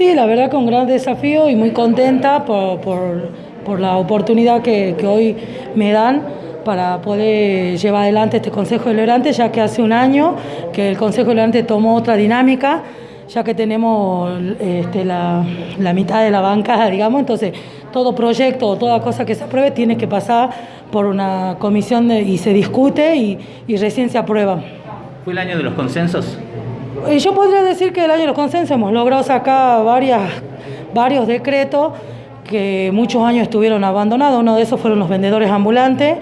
Sí, la verdad un gran desafío y muy contenta por, por, la oportunidad que, que, hoy me dan para poder llevar adelante este Consejo Deliberante, ya que hace un año que el Consejo Deliberante tomó otra dinámica, ya que tenemos este, la, la, mitad de la bancada, digamos, entonces todo proyecto o toda cosa que se apruebe tiene que pasar por una comisión y se discute y, y recién se aprueba. ¿Fue el año de los consensos? Eh, yo podría decir que el año de los consensos hemos logrado sacar varias, varios decretos que muchos años estuvieron abandonados. Uno de esos fueron los vendedores ambulantes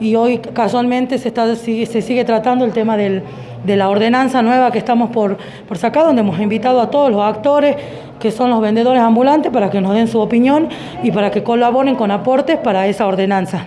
y hoy casualmente se, está, se sigue tratando el tema de la ordenanza nueva que estamos por, por sacar, donde hemos invitado a todos los actores que son los vendedores ambulantes para que nos den su opinión y para que colaboren con aportes para esa ordenanza.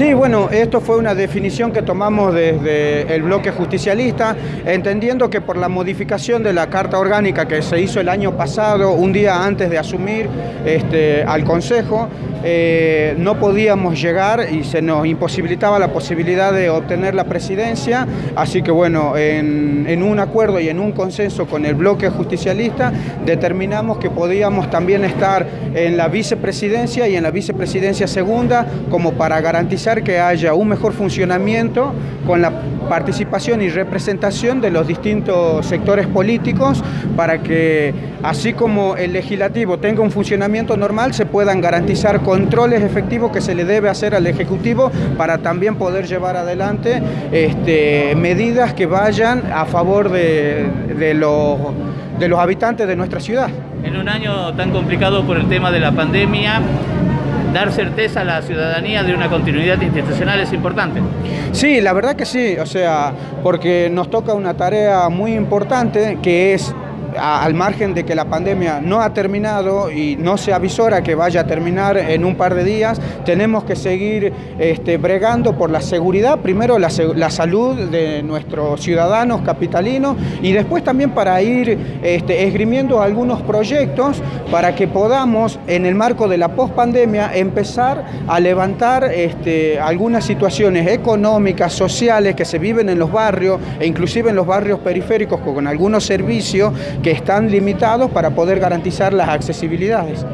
Sí, bueno, esto fue una definición que tomamos desde el bloque justicialista, entendiendo que por la modificación de la Carta Orgánica que se hizo el año pasado, un día antes de asumir este, al Consejo, eh, no podíamos llegar y se nos imposibilitaba la posibilidad de obtener la presidencia, así que bueno, en, en un acuerdo y en un consenso con el bloque justicialista, determinamos que podíamos también estar en la vicepresidencia y en la vicepresidencia segunda como para garantizar que haya un mejor funcionamiento con la participación y representación de los distintos sectores políticos para que, así como el legislativo tenga un funcionamiento normal, se puedan garantizar controles efectivos que se le debe hacer al Ejecutivo para también poder llevar adelante este, medidas que vayan a favor de, los, de los habitantes de nuestra ciudad. En un año tan complicado por el tema de la pandemia, dar certeza a la ciudadanía de una continuidad institucional es importante. Sí, la verdad que sí, o sea, porque nos toca una tarea muy importante que es al margen de que la pandemia no ha terminado y no se avisora que vaya a terminar en un par de días, tenemos que seguir este, bregando por la seguridad, primero la, la, salud de nuestros ciudadanos capitalinos y después también para ir este, esgrimiendo algunos proyectos para que podamos en el marco de la pospandemia empezar a levantar este, algunas situaciones económicas, sociales que se viven en los barrios e inclusive en los barrios periféricos con algunos servicios que están limitados para poder garantizar las accesibilidades.